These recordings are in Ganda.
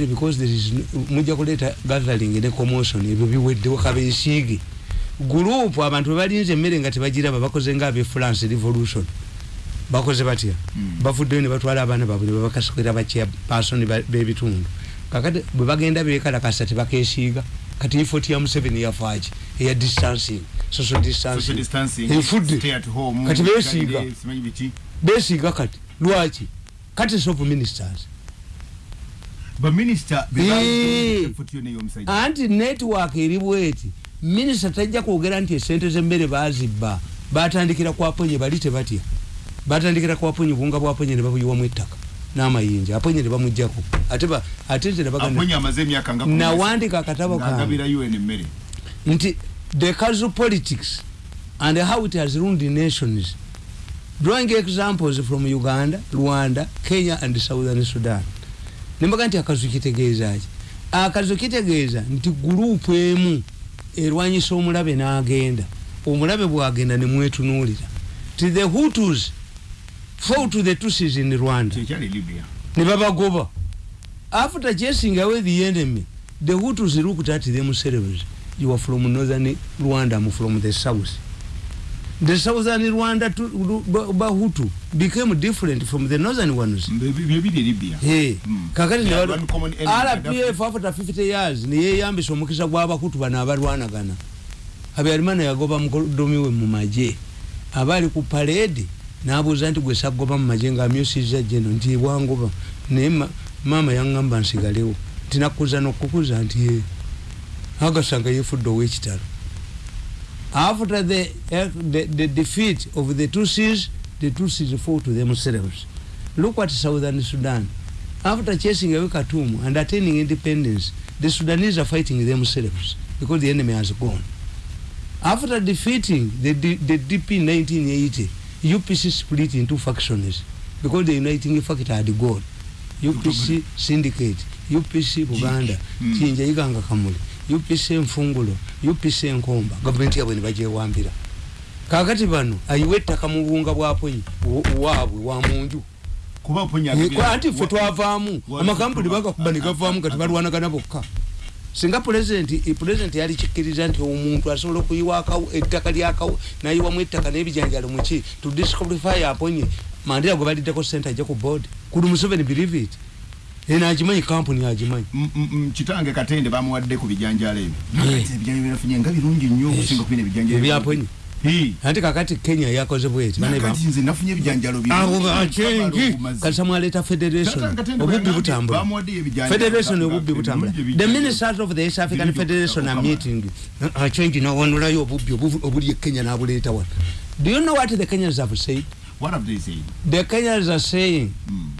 because there is mujja kuleeta gathering ne commotion ebyo biweddewo kabeesiige gurupu abantu webalinze emmere nga tebagiraba bakoze nga abe france revolution. Bakoze batya? Mm. bavuddeyo ne batwala abaana baabwe ne babakasukira bakyapasoni b'ebitundu. Kakati bwe bagenda bekalakasa tebakeesiiga. Kati ifoti ya museveni yafaaki eya distancing. Social distancing. Efudde kati beesiiga. Beesiiga kati. Lwaki? Kati of ministers ba minister effort yone y'omusajja anti network eri bweti. Minisita tajja kwogera nti esente z'emmere bazibba batandikira kwaponye bali tebatya. Batandikira kwaponye buwunga bwaponye ne babuyiwamu ettaka n'amayinja. Aponye ne bamugjako ate ate nze nawandika akatabo kange. nti the casual politics and how it has ruined the nations. Drawing examples from uganda rwanda kenya and southern sudan nembaga nti akazu kitegeeza ki akazu kitegeeza nti gurupu emu erwanyisa omulabe n'agenda. Omulabe bwagenda nemwetunuulira ti the hutus fall to the tusis in rwanda. Kyekyali libya. Ne babagoba. After chasing away the enemy the hutus looked at themselves you are from northern rwanda I'm from the south the southern rwanda to, Ba- bahutu became different from the northern ones byebiri libya Hey, Mm. kakati Yeah, enemy, rpf after 50 years neyeyambisa omukisa gw'abakutu bano abalwanagana habyarimana yagoba mukodomi we mu maje abaali ku paledi nabuuza nti gwe sagoba mu maje ngaamyusiza jeno nti bwangoba naye ma- maama yaŋŋamba nsigalewo. Tinakuza nokukuza nti ye agasanga yefudde ow'ekitalo after the, the, the defeat of the Tutsis, the Tutsis fought to themselves. Look at southern Sudan. After chasing away Khartoum and attaining independence, the Sudanese are fighting themselves because the enemy has gone. After defeating the, D- the DP in 1980, UPC split into factions because the uniting factor had gone. UPC syndicate, UPC Buganda, Mm. Kinja Iganga Kamuli, UPC Nfungulo, UPC Nkomba, gavumenti yabwe ne bagyewambira. Kakati bano ayiwa ettaka mu buwunga bwaponyi waabwe wa munju. anti ffe twavaamu wa- amakampuni bagakuba ne gavaamu kati balwanagana bokka. Singa pulezidenti pulezidenti yali kikkiriza nti omuntu asobola okuyiwa ettaka lyakawu nayiwamu ettaka n'ebijanjalo muki to disqualify aponye mandira gwe baliddeko sente ajja ku board. Kuli museveni believe it eno agimanyi kampuni agimanyi kitange katende bamuwadde ku bijanjalo ebyo. Eh. Nga birungi nnyo okusinga kubina ebyaponye Eh. anti kakati kenya yakoze bweti nakati nze nafunye ebijanjalo birungi. abo bacenji Obumazi. kasa mwaleeta federation? Obubbi butambula. federation obubbi butambula. The ministers of the east african federation are meeting. Achange nawanulayo obubbi obu- obuli e kenya nabuleeta wano. Do you know what the kenyans have said? What have they said? the kenyans are saying Mm.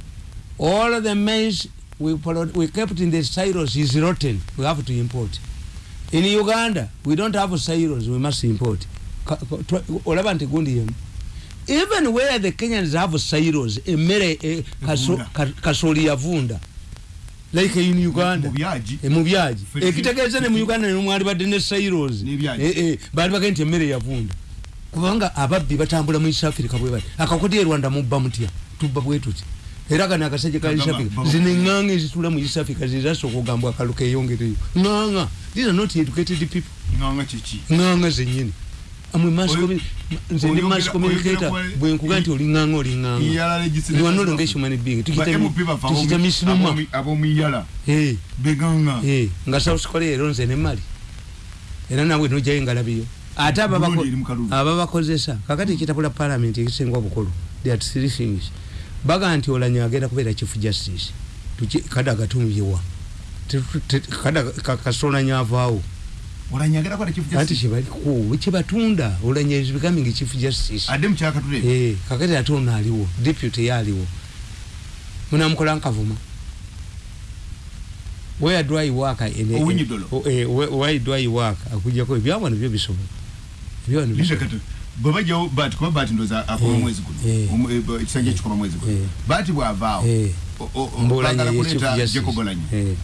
All the maize we, we kept in the silos is rotten. We have to import. In uganda we don't have silos we must import. Olaba nti gundi yemu. Even where the kenyans have silos emmere eh, ka- kasooli yavunda like in uganda. Mu byaji. Eh, ekitegeeza ne mu uganda nemwali badde ne silos. Eh, eh, baali bagenda nti emmere yavunda kubanga ababbi batambula mu east africa bwe bati akakoti e rwanda mubba mutya? Tubba bwe tuti era gano akasajja ka east Kagamba, africa baba- zino eŋŋanga ezitula mu east africa zezasooka ogamba akalu keyongereyo ŋŋanga these are not educated people. Ŋŋanga zennyini amwe mass Oyo- commu- nze ndi oyogera- mass communicator oyogera kwa- bwe nkuga nti oli ŋŋanga oli Iyala ŋŋanga legislation. ni wanolonga human being. Ba tukita MP bava tukita abomu- misinuma abomu- ab'omuyala beganga nga south korea ero nze nemali era nawe nojayo ngalabiyo ate ababako- Burundi eri mu kalulu. ababakozesa kakati ekitabula parliament ekisinga obukulu there are three things baga nti olanya agenda kubeera chief justice. Kadaga tumyewa kasolanya avaawo anti kyebaliko kyebatunda olanya is becoming chief justice. Kakati ate ono aliwo deputy ye aliwo. Munamukola nkavuma. Where do I work? Eh, where do I work? Akujjako ebyawano byo bisobola ebyawano bwe bajjawo bati kuba bati ndoza akoma Eh, mwezi guno. eh. Eh, ekisanja ekikoma mwezi guno. Eh. bati bwavaawo Eh, bagala kuleeta. Eh,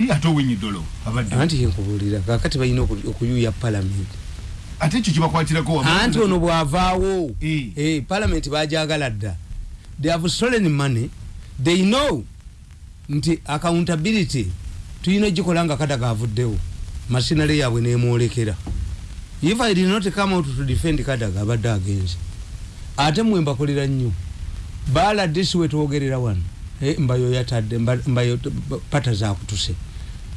Ye ate owinyi dolo abadde. Anti yenkubuulira kakati balina oku- okuyuya palamenti ate ekyo kibakwatirako anti ono bwavaawo Eh. eh, palamenti bajagala dda. They have stolen money. They know nti accountability tulina ogikola nga kadaga avuddewo. Masinale yaabwe nemwolekera if i did not come out to defend kadaga abadde agenze ate mwe mbakolera nnyo. Baladisi wetwogerera wano. Eh, mbayo yatadde mba- mbayo pata zakutuse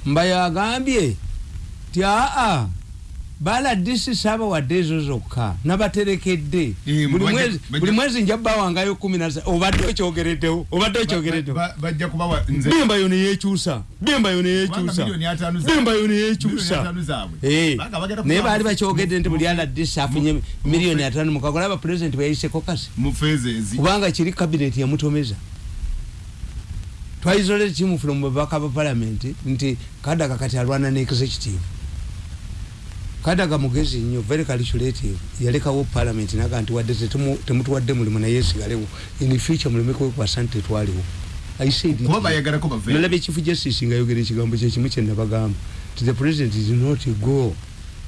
mbayo agambye ti aa baladisi saaba wadde ezo zokka nabaterekedde Buli mwezi- nja bawangayo kumi na obadde okyogereddewo obadde okyogereddewo Ba- ba- bajja kubawa nze bembayo neyekyusa bembayo Kubanga neyekyusa bembayo milioni neyekyusa naye baali bakyogedde nti buli aladisi afunye miliyoni mu- ataano mukagola aba pulezidenti bweyayiseko kasi kubanga kiri kabineti yamutomeza twaisole timu from babaka ba palamenti nti kadaga kati alwana ne executive kadaga mugezi nnyo very calculative. Yalekawo palamenti naga nti wadde temutuwadde mulimu naye esigalewo in future muleme kwekwasa nti tetwaliwo I said it. kuba bayagalako bave nalabye chief justice nga yogera ekigambo kyekimu kyenabagamba nti the president did not go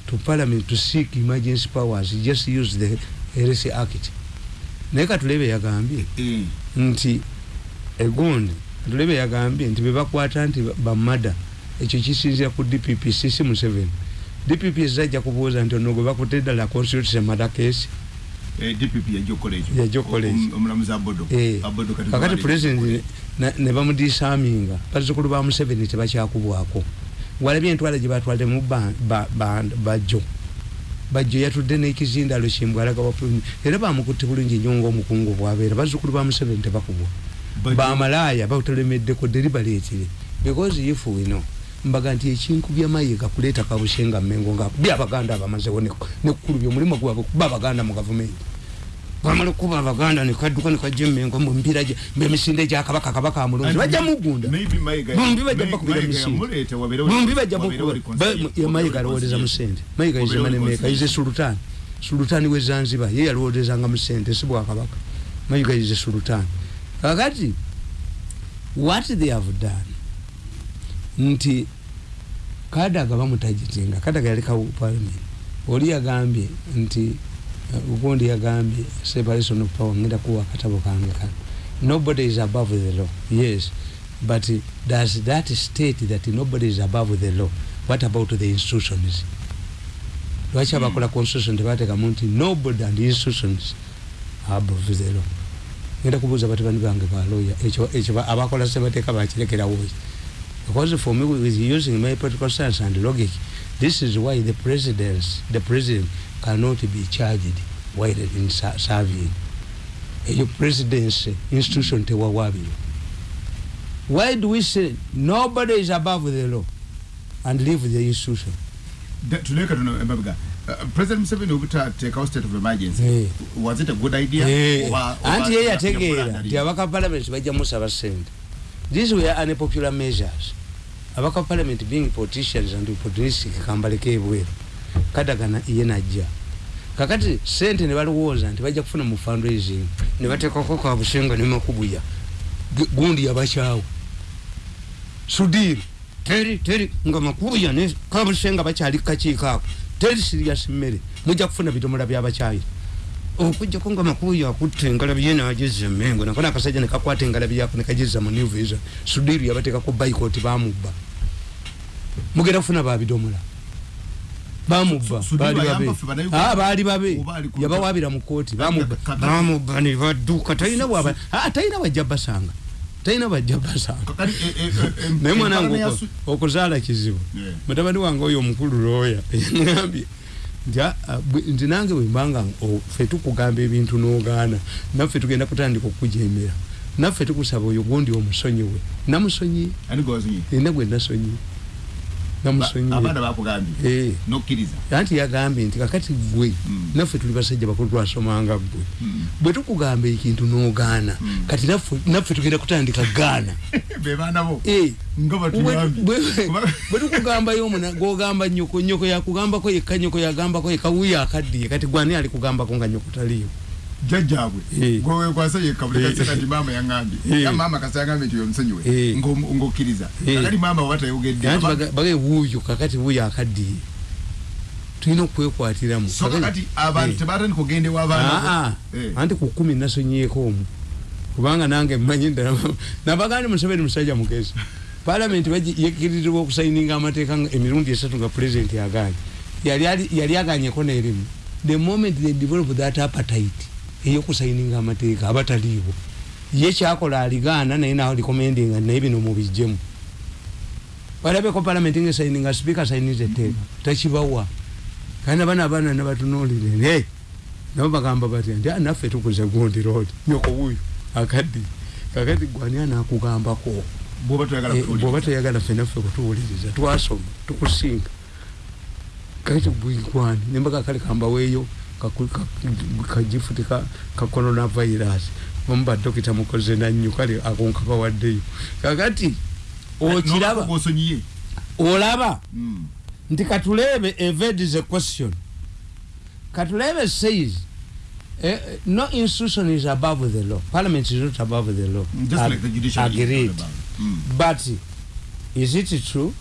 to parliament to seek emergency powers he just used the heresy act. Naye katulebe yagambye Eh, nti egundi katulebe yagambye nti bebakwata nti bamada ekyo kisinzira ku dpp sisi museveni dpp zajja kubuuza nti ono gwe bakutte ddala constitution mada case kakati president na- ne bamudisaminga bazzukulu ba museveni tebakyakubwako. Walabye entwala gye batwalemu ba- ba- ba- bajjo bajjo yatudde n'ekizindalo kimbwalaga wa pulumi era bamukutte bulungi nnyo ngaomukungu bwabeera. Bazzukulu ba museveni tebakubwa. Bamalaaya batulemeddeko deribaleetire because if we know mbaga nti ekinkubya mayiga kuleeta kabushenga mmengo nga bya abaganda abamazewo nekkulubya omulimu gwabwe kuba abaganda mu gavumenti. Bamala okuba abaganda nekadduka nekajja emmengo mumpira emisinde gyakabaka kabaka amulunzi bajja mugunda Maybe Mayiga- Bombi bajja bakubira misinde. yamuleeta wabeerewo- bombi bajja reconciliation. mayiga alowoleza mu sente mayiga ize Wabeerewo manemeka ize sultani sultani we zanzibar ye yalowolezanga mu sente si bwakabaka mayiga ize sultani kakati what they have done nti kadaga bamutajitinga kadaga yalekawo parliament oli yagambye nti uh, ugundi yagambye separation of power ngenda kuwa akatabo kange kano nobody is above the law yes. But uh, does that state that nobody is above the law? What about the institutions? Lwaki abakola constitution tebatekamu nti nobody and institutions above the law. Ngenda kubuuza batabani bange baloya ekyo ekyo ba- abakola sebateeka bakirekerawo because for me with using my political science and logic this is why the president the president cannot be charged while in serving. Eyo presidency institution tewawabiro why do we say nobody is above the law and leave the institution? Tuleka tuno emabega Uh, president museveni obutateekawo state of emergency. Eh. was it a good idea? Oba anti ye ya- yategeera nti abaka parliament bajja musaba sente these were unpopular measures. Abaka parliament being politicians and opportunistic kambaleko ebweru kadagana ye najja kakati sente ne balowooza nti bajja kufuna mu fundraising ne bateekako kabusenga ne makubuya. Gu- gundi yabakyawo sudiri. Teri teri nga makubuya ne kabusenga bakyali kakiiko ako teri serious mmere mujja kufuna bidomola byabakyayi okujjako nga makubuya akutte engalabi ye nageza emengo nakona akasajja nekakwata engalabi yako nekageza mu new vision. Sudiri yabateekako bayikoti bamubba mugenda kufuna babidomola bamubba baali babe? Ah, baali babe. Yabawabira mu kooti bamubba Kakati- bamubba ne badduka. Talina bwaba Ah, talina bajja basanga. Talina bajja basanga. Eh, eh, em- naye mwanange okuzaala kizibu. Mutabani wange oyo omukulu looya yaŋambye nti "Ah, nange wembanga o- ffe tukugamba ebintu n'ogaana naffe tugenda kutandika okukujemera naffe tukusaba oyo gundi omusonyiwe namusonyiye. Ina gwe nasonyiye abaana bakugambye Eh. nokkiriza anti yagambye nti kakati gwe Mm. naffe tuli basajja bakulu twasomanga gwe Mm. bwe tukugamba ekintu n'ogaana Mm. kati naffe- tugenda kutandika gaana Eh, bwe- bwe tukugambayo gogamba nyoko nyoko yakugambako yekka nyoko yagambako yekka wuyo akaddiye kati gwani ali kugambako nga nyoko taliyo jjajjaabwe Eh. gwewekwasa yekka buli Eh. kaseka nti maama yaŋambye Eh. ya maama kasa yaŋambye nti oyo omusonyiwe ng'omu- ng'okkiriza. Kakati maama oba tayogedde bage wuuyo kakati wuyo akaddiye. Tulina okwekwatiramu kakati abantu tebatandika okugenda ewa abaana bo. Aa, Eh. anti ku kumi nasonyieko omu. Kubanga nange mmanyi ddala nabagandi museveni musajja mugezi palamenti yekirizibwa okusayininga amateeka emirundi esatu nga pulezidenti yaganye yali aganyeko nerimu. The moment they develop that appetite eyokusayininga amateeka abataliiwo. Ye kyakola aligaana naye nalikomendinga naye bino mubijjemu. Balabeko palamenti nga esayininga sipiika sayiniza etteeka takibawa. Kandi abana abaana nabatunulire nabo bagamba batya nti naffe tukuze gundi road. Nyoko wuyo akaddi kakati gwani anakugambako bwoba toyagala ffe naffe kutuwuliriza twasoma tukusinga. Kakati bwigwani nembaga kale kambaweeyo kajifuti ka coronavirus omu badokita mukoze nannyo kale akonkabawaddeyo kakati okiraba olaba. Nti katulebe evade is a question. Katulebe says uh, no institution is above the law. Parliament is not above the law. Just Ag like the judiciary agreed. mm. but is it true?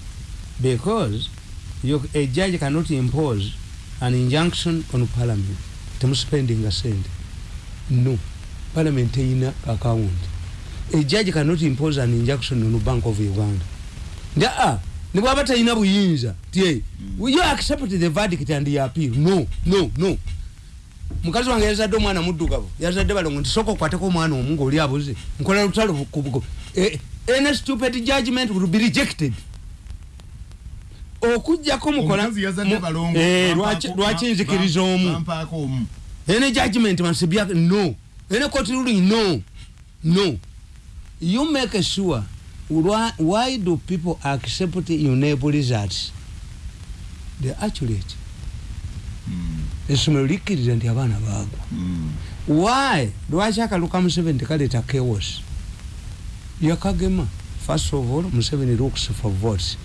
Because you, a judge cannot impose an injunction on parliament. Temuspending a send no. Parliament eyina account. A judge cannot impose an injunction on bank of uganda. Ndaa nibwaba talina buyinza tie mm. you accept the verdict and you appeal? No no no. Mukazi wange yazadde omwana muddugavu. Yazadde balongo nti soka okwateko omwana omu ngaoli abuze. Nkola lutalo kubugo any stupid judgment will be rejected okujjako mukola lwaki nzikiriza omu? any judgment be no. Any court ruling no. No. You make sure why, why do people accept enable results? They accurate essomero likkiriza nti abaana baagwa why? Lwaki akaluka museveni tekaleeta chaos? Yakagema first of all museveni looks for votes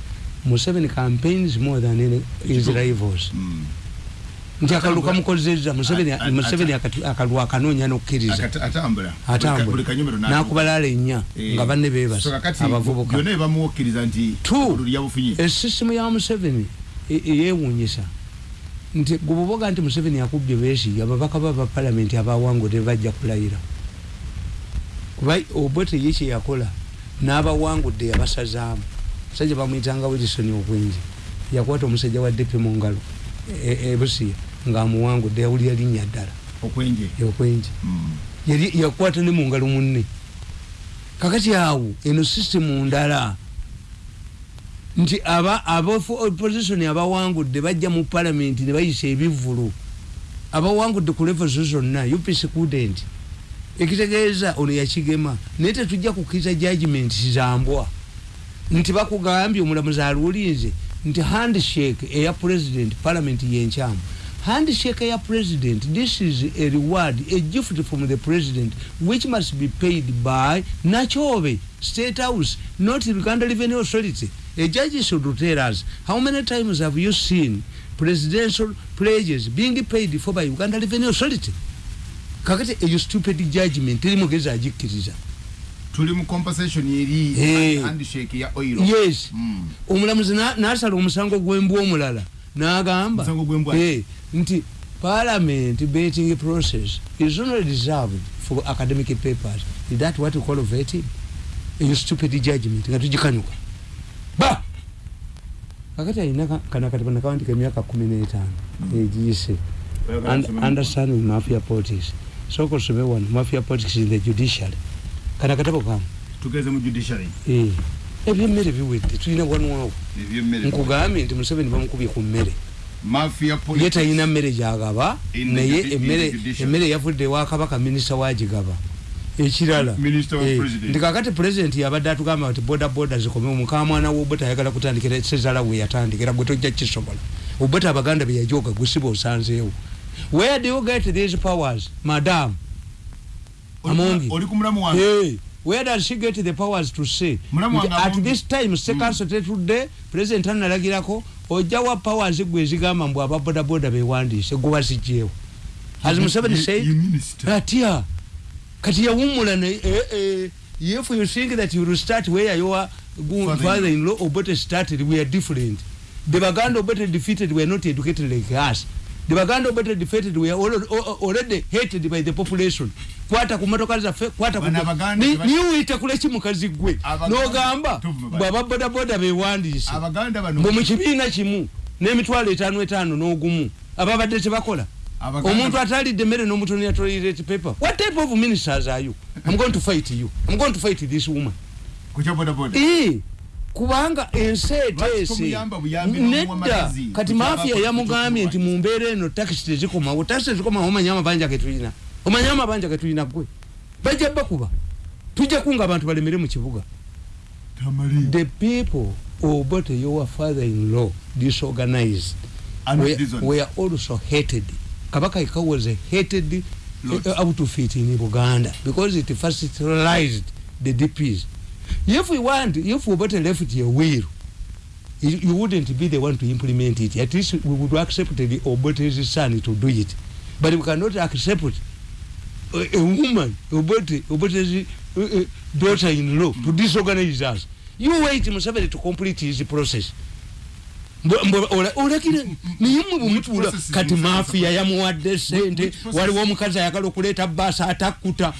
museveni campaigns more than any, his rivals nti akaluka mukozeza museveni akalwa akanoonya nokkiriza. Atambula. Nakubalala ennya nga banne bebasa abavubuka. esisimu ya museveni eyewunyisa nti gububoga nti museveni akubye besiga ababaka baba palamenti abawangudde bajja kulayira. Kuba obote ye kyeyakola n'abawangudde yabasazaamu musajja bamwyitanga wilson okwenji yakwata omusajja wa depe mu ngalo ebusiya ngaamuwangudde yawulira linnya ddala okwenji yakwata ne mu ngalo munne. Kakati awo eno sisitemu ndala. Nti aba opposition abawangudde bajja mu palamenti ne bayisa ebivvulu abawangudde ku levozo zonna upc kudent ekitegeeza ono yakigema naye tetujja kukkiriza judgment zambwa nti bakugambye omulamuzi aluulinze nti handshake eya president parliament yenkyamu. Handshake eya president this is a reward a gift from the president which must be paid by nachobe state house not uganda revenue authority. A judge should tell us how many times have you seen presidential pledges being paid for by uganda revenue authority? Kakati eyo stupid judgment eri mugezi agikkiriza tuli mu compensation eri handshake ya oil. Yes. Mm. omulamuzi nasala omusango gwembwa omulala nagamba nti parliament betting process is only reserved for academic papers. Is that what we call vetting? Eyo stupid judgment? Nga tugikanyuka ba! Kakati alina kanakati nakawandika emyaka kumi n'etaano egiyise. Understanding mafia politics. Soko osome wano mafia politics in the judiciary kana katabo kamu tugeze mu judiciary. Eh ebyemmere biwedde tulina wanwawo nkugambye nti museveni bamukubye ku mmere. Ye talina mmere gyagaba naye emmere yavudde ewakabaka minisita wagigaba ekirala. Nti kakati pulezidenti yabadde atugamba nti boda boda zikomewo mukamwana wobota ayagala kutandikira sezala we yatandikira gwe tojja kisobola obota abaganda beyajoga gusiba osanzeewo. Where do you get these powers madam amongi. hey, where does she get the powers to say? At this time sekanso mm. tetudde president analagirako ojjawa powers gwe ezigamba mbw ababodaboda bewandiise gubazijjeewo as museveni said atya kati yawumula ne eh, eh, if you think that you will start where your father-in-law. obote started we are different. The baganda obote defeated were not educated like us the baganda obote defeated we are already, already hated by the population. Kwata ku motoka zaffe kwata ku- Bano Abaganda Ni- uyita kuleki mukazi gwe n'ogamba Tuvume bali. bw'aba bodaboda bewandiise abaganda bano bwe mu kibiina kimu n'emitwalo etaano etaano n'ogumu. Ababadde tebakola Abaganda- omuntu atalidde emmere n'omutoni ya toilet paper. What type of ministers are you? I'm going to fight you. I'm going to fight this woman. Kukya bodaboda Eh, kubanga ensi eteese nedda. kati mafiya yamugambye nti ku- mu mbeera eno takisi tezikomawo takisi tezikomawo omanya amabanja getulina omanya amabanja getulina gwe bajja bakuba tujja kunga abantu balemere mu kibuga. The people obote your father in law disorganized? were, were also hated. Kabaka ika was a hated uh, outfit in buganda because it facilitated the dps if we want if obote left your will. You, wouldn't be the one to implement it. At least we would accept the obote's son to do it. But we cannot accept a, a woman obote obote's uh, uh, daughter in law to disorganize us. You wait museveni to complete his process. Olakira naye mwe process kati mafiya yamuwadde sente waliwo omukazi ayagala okuleeta baasi complete?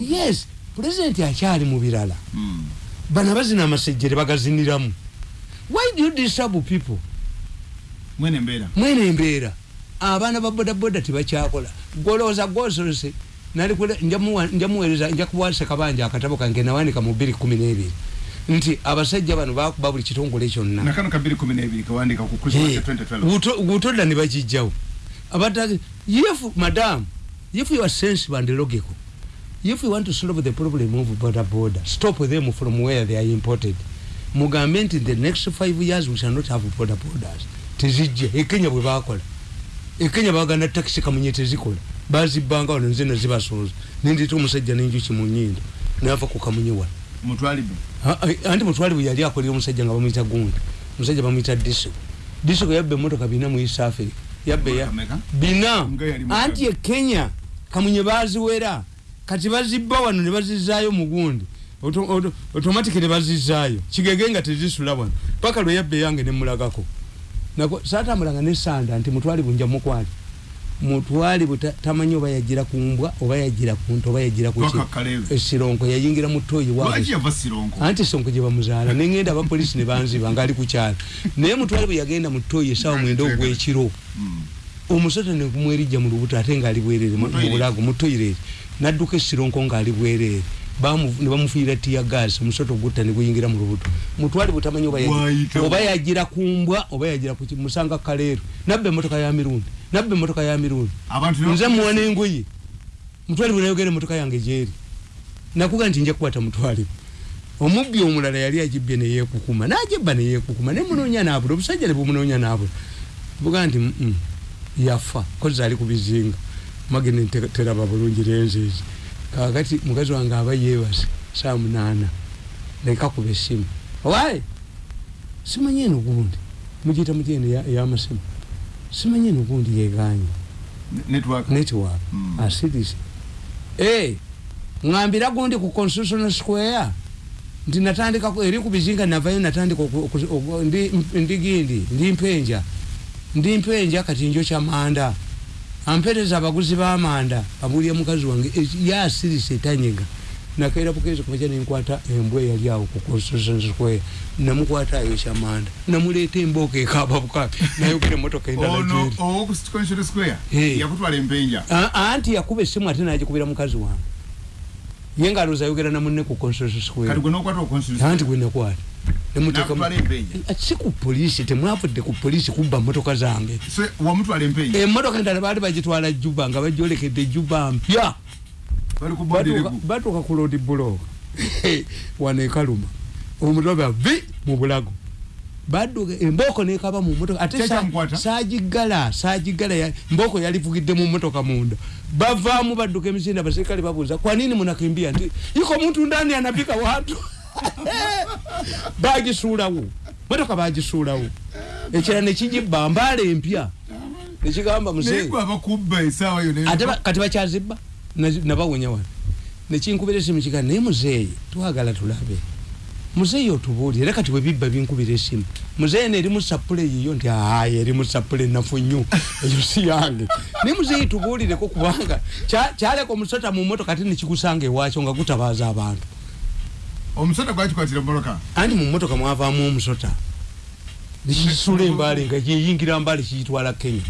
yes pulezidenti akyali mu birala? Mm. bano abazina amasejjere bagaziniramu. Why do you disturb people? Mwene embeera mwene embeera abaana ba bodaboda tebakyakola. Golowooza gwosolose njamuweereza nja kuwasa kabanja akatabo kange nawandika mu bbiri kumi n'ebiri. Nti abasajja bano bakuba buli kitongole kyonna. 212 2012 butodda ne bakijjawo abatage if madam if you are sensible and logical if you want to solve the problem of border border stop them from where they are imported. Mugambe nti the next five years we shall not have border borders. Tezijja ekenya bwe bakola ekenya baganda takisi kamunye tezikola bazibbanga wano nze nazibasooza nendita omusajja nenjuki mu nyindo. Nava ku kamunye wano mutwalibu ah, anti mutwale bwe yali akolera omusajja nga bamuyita gundi. Omusajja bamuyita disiko disiko yabba emotoka bina mu east africa. Yabba ya Kameka? bina. Anti e kenya kamunye baziwera kati bazibba wano ne bazizaayo mu gundi. Auto- auto- automatic ne bazizaayo. Kigege nga tezisula wano. Paka lwe yabba eyange nemulagako nako saatambulanga nesanda nti mutwali bunja mukwali mutwali tamanyi oba yagira ku mbwa oba yagira ku nto oba yagira ku Kalevi. esironko yayingira mu toyi sironko? Anti sonko gye bamuzaala. Nengenda abapolisi ne banziba ngaali ku kyalo. Naye mutwale bwe yagenda mu toyi esawa mwenda ogwekiro Omusota nekumwerijja mu lubuto ate ngaali bwereere mu bulago mu toilet nadduka esironko ngaali bwereere Bamu- ne bamufiira tiya gas omusota ogutta ne guyingira mu lubuto. Mutwale bwetamanyi oba yagira ku mbwa oba yagira musanga kaleero nabba emotoka ya mirundi nabba emotoka ya mirundi. Nze bakuba- muwa n'engoye mutwale bwe nayogera emotoka yange gyeri. Nakuga nti nja kukwata mutwale. Omubbi omulala yali agibbye neyekukuma nagibba neyekukuma nemunoonya nabula obusajja ne bumunonya nabula buga nti "Mm, yafa kozi ali ku bizinga. Magene teraba bulungi lenziezi kakati mukazi wange aba yeebase saa munaana leka kuba essimu owaye simanyi eno gundi? Mugiyita mutyeno eyamasimu simanyi eno gundi yeganye network? Mm. asirise eh ngambira gundi ku constitutional square. Nti natandika eri ku bizinga navayo natandika ndi gindi? Ndi mpenja ndi mpenja kati njo kyamanda ampereza abaguzi b'amanda abulya mukazi wange. Eh, yasirise etanyega nakaera bukezi kumaca nenkwata embwa eyali awo ku constitution square namukwata ayo kyamanda namuleeta embooka ekaaba bukabi nayogera emotoka endala ono gyeri owoku constitution square. Eh. yakutwala empenja anti yakuba essimu ate nagikubira mukazi wange ye nga alowooza ayogera namunne ku anti gwe nakwata si ku polisi temwavudde ku polisi kubba motoka zange. Empenja emotoka endala baali bagitwala juba nga bagyolekedde juba mpya. Batuuka- ku lodi buloka wano ekaluma omutobe vi mu bulago badduka embooko nekaba mu motoka ate sa- Kyekyamukwata? sagigala sagigala ya- mbooko yalivugidde mu motoka munda. Bavaamu badduka emisinde abaserikale babuuza kwa nini munakimbia? Nti iko muntu ndani anapika watu bagisuulawo motoka bagisuulawo ekira nekigibba mbaala empya. Nekigamba naye muzee gwe abakubba esaawa yo ate ba- kati bakyazibba? Na- nabawonya wano. Nekinkubira esimu kiga naye muzeeyi twagala tulabe muzeeyi otubuulire kati bwebibba binkubira esimu. Muzeeyi eno eri musapule yiyo nti ayi eri musapule nafu nnyo. Eyo si yange. Naye muzeeyi tubuulireko kubanga kya- kyaleka omusota mu motoka ate nekikusanga ewakyo nga gutabaaza abantu. Omusota gwakikwatira mumoloka anti mu motoka mwavaamu omusota. Nekisula embaale nga yeyingira mbaale kiyitwala kenya